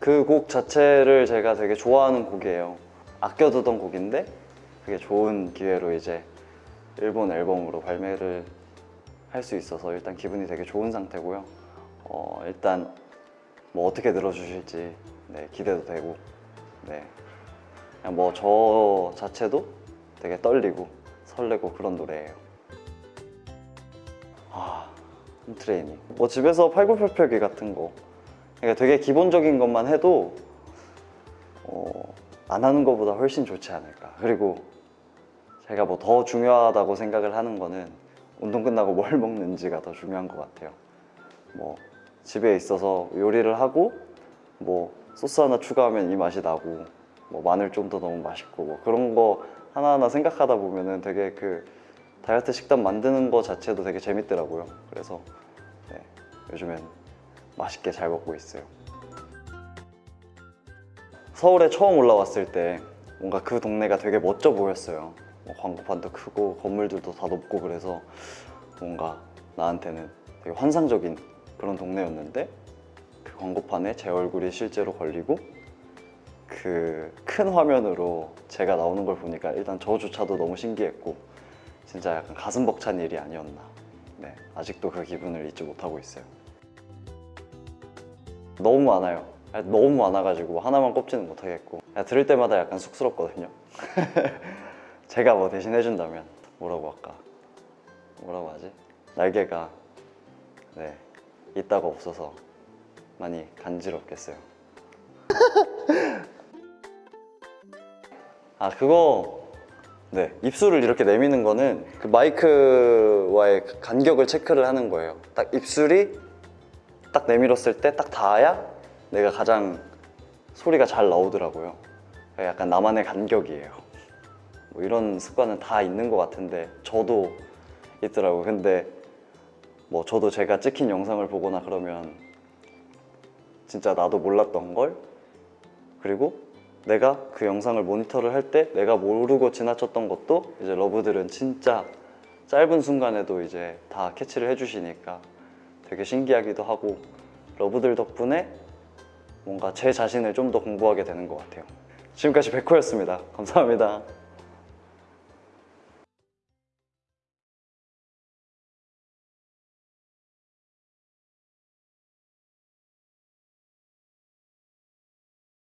그 곡 자체를 제가 되게 좋아하는 곡이에요. 아껴두던 곡인데 그게 좋은 기회로 이제 일본 앨범으로 발매를 할 수 있어서 일단 기분이 되게 좋은 상태고요. 어, 일단 뭐 어떻게 들어주실지 네, 기대도 되고 네. 그냥 뭐 저 자체도 되게 떨리고 설레고 그런 노래예요. 아, 홈트레이닝. 뭐 집에서 팔굽혀펴기 같은 거. 그러니까 되게 기본적인 것만 해도 어, 안 하는 것보다 훨씬 좋지 않을까. 그리고 제가 뭐 더 중요하다고 생각을 하는 거는 운동 끝나고 뭘 먹는지가 더 중요한 것 같아요. 뭐 집에 있어서 요리를 하고 뭐 소스 하나 추가하면 이 맛이 나고 뭐 마늘 좀 더 넣으면 맛있고 뭐 그런 거 하나하나 생각하다 보면은 되게 그 다이어트 식단 만드는 거 자체도 되게 재밌더라고요. 그래서 네, 요즘엔 맛있게 잘 먹고 있어요. 서울에 처음 올라왔을 때 뭔가 그 동네가 되게 멋져 보였어요. 뭐 광고판도 크고 건물들도 다 높고 그래서 뭔가 나한테는 되게 환상적인 그런 동네였는데 그 광고판에 제 얼굴이 실제로 걸리고 그 큰 화면으로 제가 나오는 걸 보니까 일단 저조차도 너무 신기했고 진짜 약간 가슴 벅찬 일이 아니었나 네 아직도 그 기분을 잊지 못하고 있어요 너무 많아요. 아니, 너무 많아가지고 하나만 꼽지는 못하겠고. 그냥 들을 때마다 약간 쑥스럽거든요. 제가 뭐 대신 해준다면 뭐라고 할까? 뭐라고 하지? 날개가 네 있다가 없어서 많이 간지럽겠어요. 아 그거 네 입술을 이렇게 내미는 거는 그 마이크와의 그 간격을 체크를 하는 거예요. 딱 입술이 딱 내밀었을 때 딱 닿아야 내가 가장 소리가 잘 나오더라고요. 약간 나만의 간격이에요. 뭐 이런 습관은 다 있는 것 같은데 저도 있더라고요. 근데 뭐 저도 제가 찍힌 영상을 보거나 그러면 진짜 나도 몰랐던 걸? 그리고 내가 그 영상을 모니터를 할 때 내가 모르고 지나쳤던 것도 이제 러브들은 진짜 짧은 순간에도 이제 다 캐치를 해주시니까 되게 신기하기도 하고 러브들 덕분에 뭔가 제 자신을 좀 더 공부하게 되는 것 같아요. 지금까지 백호였습니다. 감사합니다